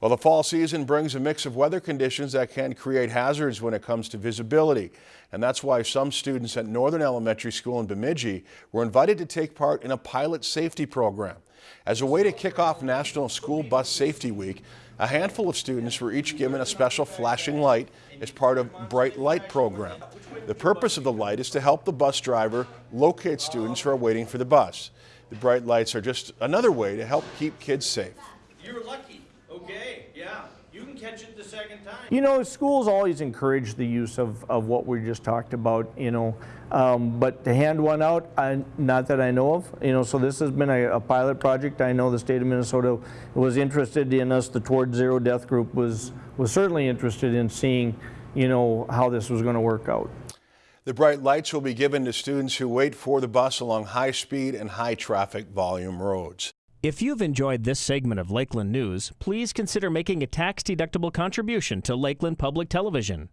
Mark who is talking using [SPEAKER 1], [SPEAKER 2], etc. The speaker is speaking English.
[SPEAKER 1] Well, the fall season brings a mix of weather conditions that can create hazards when it comes to visibility. And that's why some students at Northern Elementary School in Bemidji were invited to take part in a pilot safety program. As a way to kick off National School Bus Safety Week, a handful of students were each given a special flashing light as part of Bright Light program. The purpose of the light is to help the bus driver locate students who are waiting for the bus. The bright lights are just another way to help keep kids safe.
[SPEAKER 2] You're lucky. Okay, yeah. You can catch it the second time.
[SPEAKER 3] You know, schools always encourage the use of, of what we just talked about, you know, um, but to hand one out, I, not that I know of, you know, so this has been a, a pilot project. I know the state of Minnesota was interested in us. The Towards Zero Death Group was, was certainly interested in seeing, you know, how this was going to work out.
[SPEAKER 1] The bright lights will be given to students who wait for the bus along high speed and high traffic volume roads.
[SPEAKER 4] If you've enjoyed this segment of Lakeland News, please consider making a tax-deductible contribution to Lakeland Public Television.